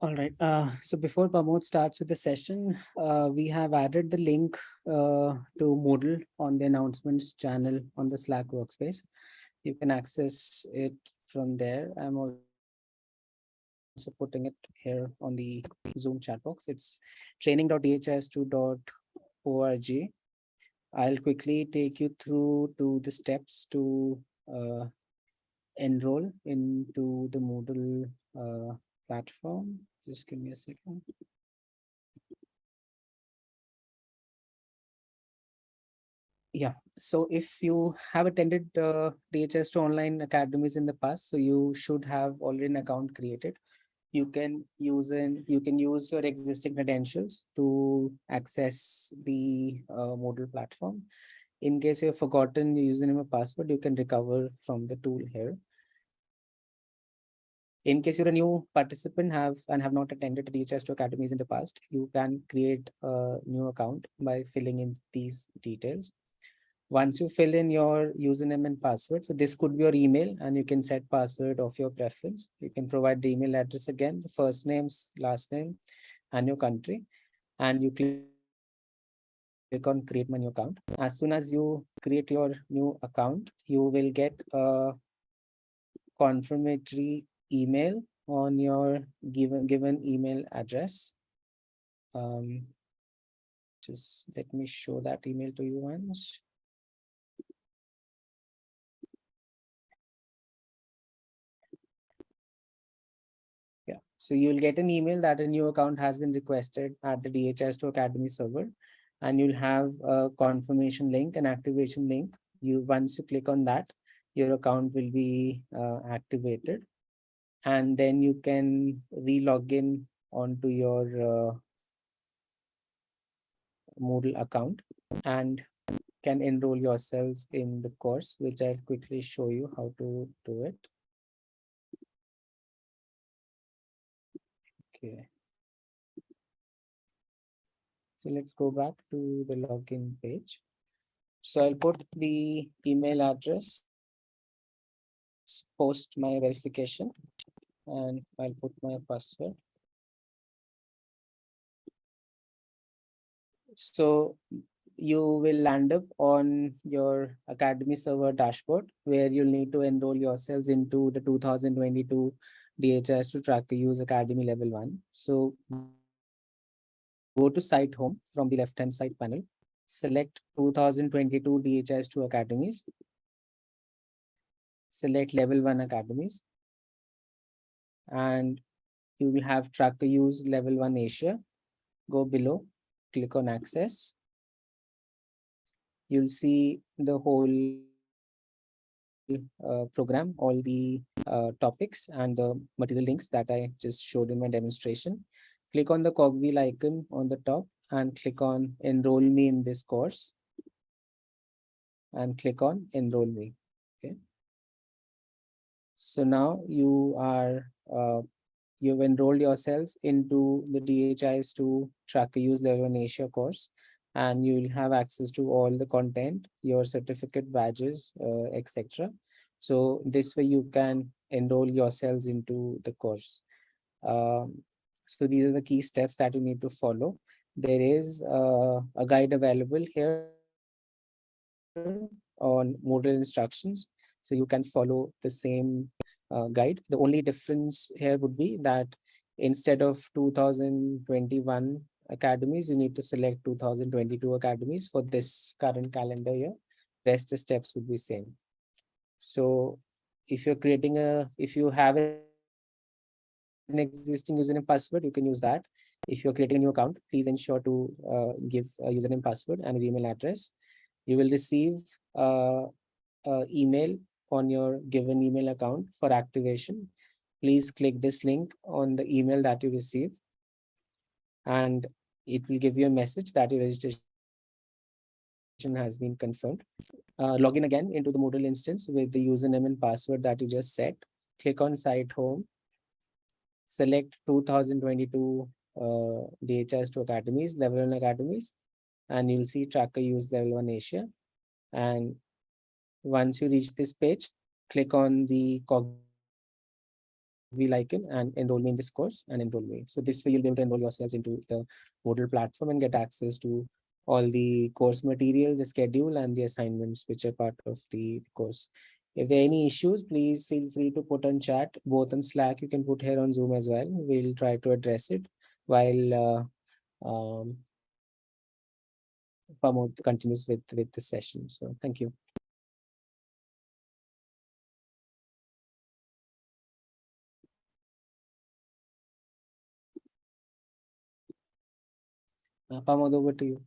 All right. Uh, so before Pramod starts with the session, uh, we have added the link uh, to Moodle on the announcements channel on the Slack workspace. You can access it from there. I'm also putting it here on the Zoom chat box. It's training.dhis2.org. I'll quickly take you through to the steps to uh, enroll into the Moodle uh, platform. Just give me a second. Yeah, so if you have attended uh, DHIS2 online academies in the past, so you should have already an account created. You can use in you can use your existing credentials to access the uh, Moodle platform. In case you have forgotten your username or password, you can recover from the tool here. In case you're a new participant have and have not attended DHIS2 academies in the past, you can create a new account by filling in these details. Once you fill in your username and password, so this could be your email and you can set password of your preference. You can provide the email address again, the first names, last name, and your country. And you click on create my new account. As soon as you create your new account, you will get a confirmatory email on your given given email address. Um, just let me show that email to you once. Yeah, so you'll get an email that a new account has been requested at the DHIS2 Academy server, and you'll have a confirmation link, an activation link. You once you click on that, your account will be uh, activated and then you can re-log in onto your uh, Moodle account and can enroll yourselves in the course, which I'll quickly show you how to do it. Okay. So let's go back to the login page. So I'll put the email address, post my verification and I'll put my password. So you will land up on your Academy server dashboard where you'll need to enroll yourselves into the 2022 DHIS2 Track the Use Academy Level 1. So go to site home from the left hand side panel, select 2022 DHIS2 Academies, select level 1 academies and you will have track to use level one Asia. Go below, click on access. You'll see the whole uh, program, all the uh, topics and the material links that I just showed in my demonstration. Click on the cogwheel icon on the top and click on enroll me in this course and click on enroll me. Okay. So now you are uh, you've enrolled yourselves into the DHIS2 Tracker Use Level in Asia course, and you will have access to all the content, your certificate badges, uh, etc. So this way you can enroll yourselves into the course. Um, so these are the key steps that you need to follow. There is uh, a guide available here on Moodle instructions. So you can follow the same guide. The only difference here would be that instead of 2021 academies, you need to select 2022 academies for this current calendar year. Rest the steps would be same. So if you're creating a, if you have an existing username password, you can use that. If you're creating a new account, please ensure to uh, give a username password and an email address. You will receive uh, uh, email on your given email account for activation, please click this link on the email that you receive and it will give you a message that your registration has been confirmed. Uh, log in again into the Moodle instance with the username and password that you just set. Click on site home. Select 2022 uh, DHIS2 academies, level 1 academies, and you'll see tracker use level 1 Asia. And once you reach this page, click on the cog we like it and enroll me in this course and enroll me. So this way you'll be able to enroll yourselves into the Moodle platform and get access to all the course material, the schedule and the assignments which are part of the course. If there are any issues, please feel free to put on chat, both on Slack, you can put here on Zoom as well. We'll try to address it while uh, um, continues with, with the session. So thank you. Uh, Pramod, over to you.